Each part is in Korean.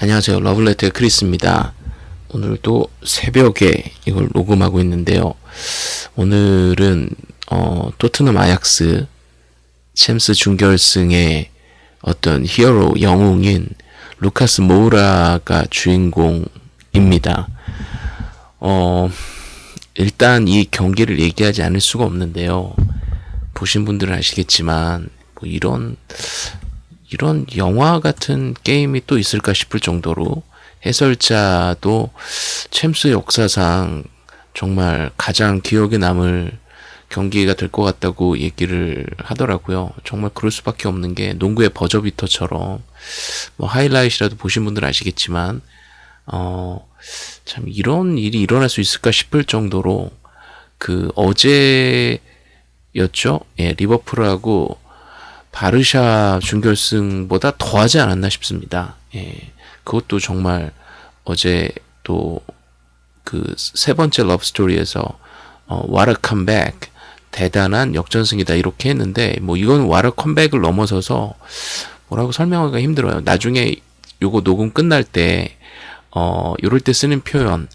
안녕하세요. 러블레터의 크리스입니다. 오늘도 새벽에 이걸 녹음하고 있는데요. 오늘은 어, 토트넘 아약스 챔스 준결승의 어떤 히어로 영웅인 루카스 모우라가 주인공입니다. 어, 일단 이 경기를 얘기하지 않을 수가 없는데요. 보신 분들은 아시겠지만 뭐 이런 이런 영화 같은 게임이 또 있을까 싶을 정도로 해설자도 챔스 역사상 정말 가장 기억에 남을 경기가 될 것 같다고 얘기를 하더라고요. 정말 그럴 수밖에 없는 게 농구의 버저비터처럼 뭐 하이라이트라도 보신 분들은 아시겠지만 어 참 이런 일이 일어날 수 있을까 싶을 정도로 그 어제였죠. 예, 리버풀하고 바르샤 준결승보다 더하지 않았나 싶습니다. 예, 그것도 정말 어제 또 그 세 번째 러브스토리에서 어, What a comeback 대단한 역전승이다 이렇게 했는데 뭐 이건 What a comeback을 넘어서서 뭐라고 설명하기가 힘들어요. 나중에 요거 녹음 끝날 때 어, 요럴 때 쓰는 표현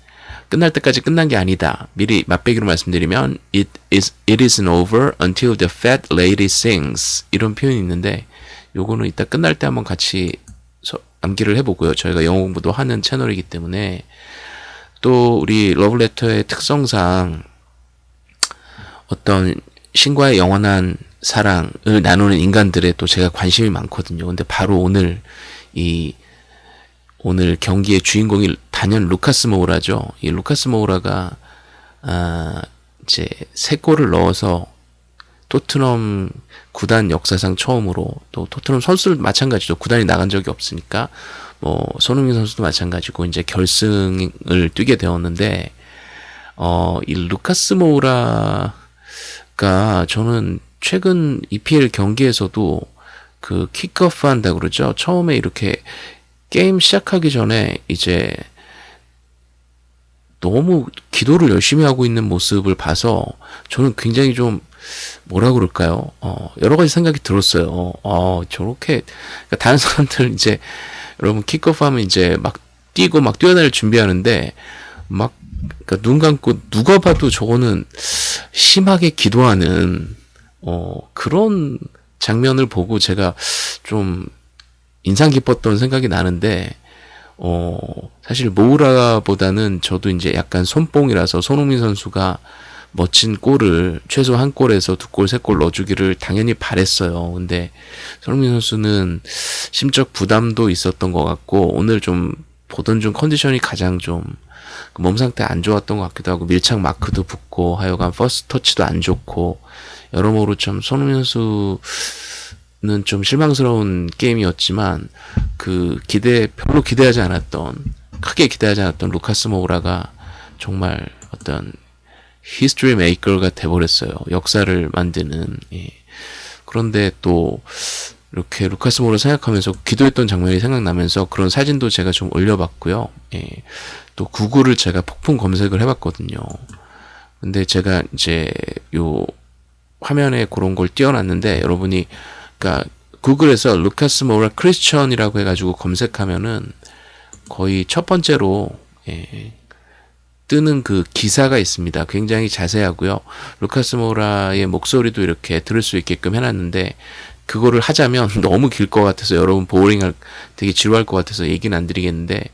끝날 때까지 끝난 게 아니다. 미리 맛배기로 말씀드리면 it is it isn't over until the fat lady sings 이런 표현이 있는데 요거는 이따 끝날 때 한번 같이 암기를 해보고요. 저희가 영어 공부도 하는 채널이기 때문에 또 우리 러브레터의 특성상 어떤 신과의 영원한 사랑을 나누는 인간들의 또 제가 관심이 많거든요. 근데 바로 오늘 이 오늘 경기의 주인공이 단연 루카스 모우라죠. 이 루카스 모우라가 아 이제 세 골을 넣어서 토트넘 구단 역사상 처음으로 또 토트넘 선수들 마찬가지죠. 구단이 나간 적이 없으니까 뭐 손흥민 선수도 마찬가지고 이제 결승을 뛰게 되었는데 어 이 루카스 모우라가 저는 최근 EPL 경기에서도 그 킥오프 한다 그러죠. 처음에 이렇게 게임 시작하기 전에 이제 너무 기도를 열심히 하고 있는 모습을 봐서 저는 굉장히 좀 뭐라 그럴까요? 어, 여러 가지 생각이 들었어요. 어, 저렇게 그러니까 다른 사람들 이제 여러분 킥오프 하면 이제 막 뛰고 막 뛰어다닐 준비하는데 막 그러니까 눈 감고 누가 봐도 저거는 심하게 기도하는 어, 그런 장면을 보고 제가 좀 인상 깊었던 생각이 나는데 어 사실 모우라보다는 저도 이제 약간 손뽕이라서 손흥민 선수가 멋진 골을 최소 한 골에서 두 골, 세 골 넣어주기를 당연히 바랬어요. 근데 손흥민 선수는 심적 부담도 있었던 것 같고 오늘 좀 보던 중 컨디션이 가장 좀 몸 상태 안 좋았던 것 같기도 하고 밀착 마크도 붙고 하여간 first touch도 안 좋고 여러모로 좀 손흥민 선수 좀 실망스러운 게임이었지만 그 기대 별로 기대하지 않았던 크게 기대하지 않았던 루카스 모우라가 정말 어떤 history maker가 돼버렸어요. 역사를 만드는 예. 그런데 또 이렇게 루카스 모우라 생각하면서 기도했던 장면이 생각나면서 그런 사진도 제가 좀 올려봤고요. 예. 또 구글을 제가 폭풍 검색을 해봤거든요. 근데 제가 이제 요 화면에 그런 걸 띄워놨는데 여러분이 그러니까 구글에서 루카스 모라 크리스천이라고 해가지고 검색하면은 거의 첫 번째로 예, 뜨는 그 기사가 있습니다. 굉장히 자세하고요. 루카스 모라의 목소리도 이렇게 들을 수 있게끔 해놨는데 그거를 하자면 너무 길 것 같아서 여러분 보링할 되게 지루할 것 같아서 얘기는 안 드리겠는데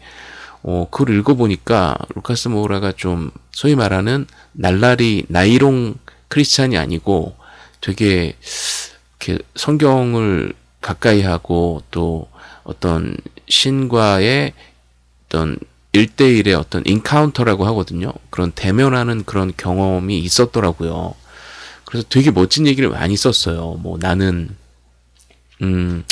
어, 그걸 읽어보니까 루카스 모라가 좀 소위 말하는 날라리 나이롱 크리스찬이 아니고 되게 이렇게 성경을 가까이 하고 또 어떤 신과의 어떤 일대일의 어떤 인카운터라고 하거든요. 그런 대면하는 그런 경험이 있었더라고요. 그래서 되게 멋진 얘기를 많이 썼어요. 뭐 나는 음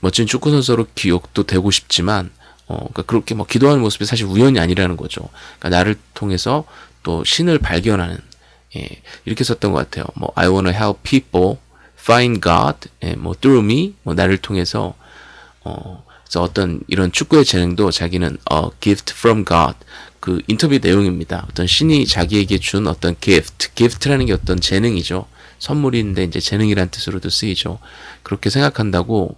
멋진 축구 선수로 기억도 되고 싶지만 어 그러니까 그렇게 뭐 기도하는 모습이 사실 우연이 아니라는 거죠. 그러니까 나를 통해서 또 신을 발견하는 예, 이렇게 썼던 것 같아요. 뭐 I wanna help people find God, 예, 뭐 through me, 뭐 나를 통해서 어, 그래서 어떤 이런 축구의 재능도 자기는 어, gift from God 그 인터뷰 내용입니다. 어떤 신이 자기에게 준 어떤 gift, gift라는 게 어떤 재능이죠. 선물인데 이제 재능이란 뜻으로도 쓰이죠. 그렇게 생각한다고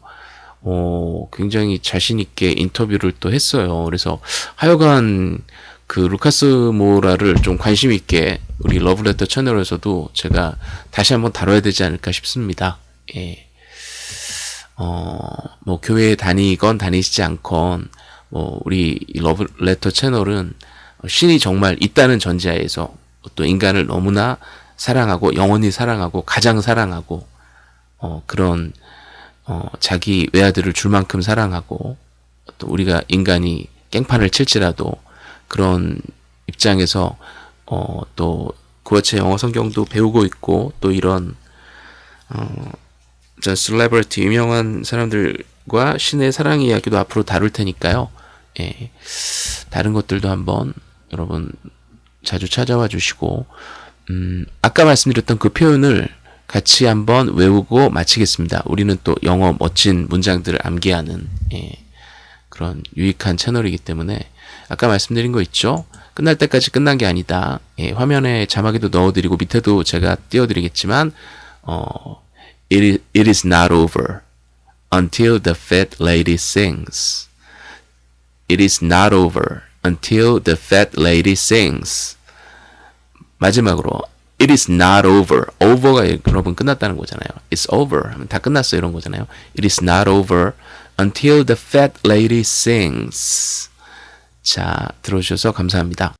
어, 굉장히 자신 있게 인터뷰를 또 했어요. 그래서 하여간 그 루카스 모라를 좀 관심 있게 우리 러브레터 채널에서도 제가 다시 한번 다뤄야 되지 않을까 싶습니다. 예. 어, 뭐, 교회에 다니건 다니시지 않건, 뭐, 우리 이 러브레터 채널은 신이 정말 있다는 전제하에서 또 인간을 너무나 사랑하고, 영원히 사랑하고, 가장 사랑하고, 어, 그런, 어, 자기 외아들을 줄 만큼 사랑하고, 또 우리가 인간이 깽판을 칠지라도 그런 입장에서, 어, 또 구어체 영어 성경도 배우고 있고, 또 이런, 어, 저 셀레브리티 유명한 사람들과 신의 사랑 이야기도 앞으로 다룰 테니까요. 예. 다른 것들도 한번 여러분 자주 찾아와 주시고 음, 아까 말씀드렸던 그 표현을 같이 한번 외우고 마치겠습니다. 우리는 또 영어 멋진 문장들을 암기하는 예, 그런 유익한 채널이기 때문에 아까 말씀드린 거 있죠? 끝날 때까지 끝난 게 아니다. 예, 화면에 자막에도 넣어드리고 밑에도 제가 띄워드리겠지만 어, it, it is not over until the fat lady sings. It is not over until the fat lady sings. 마지막으로 It is not over. over가 여러분 끝났다는 거잖아요. It's over. 다 끝났어 이런 거잖아요. It is not over until the fat lady sings. 자, 들어주셔서 감사합니다.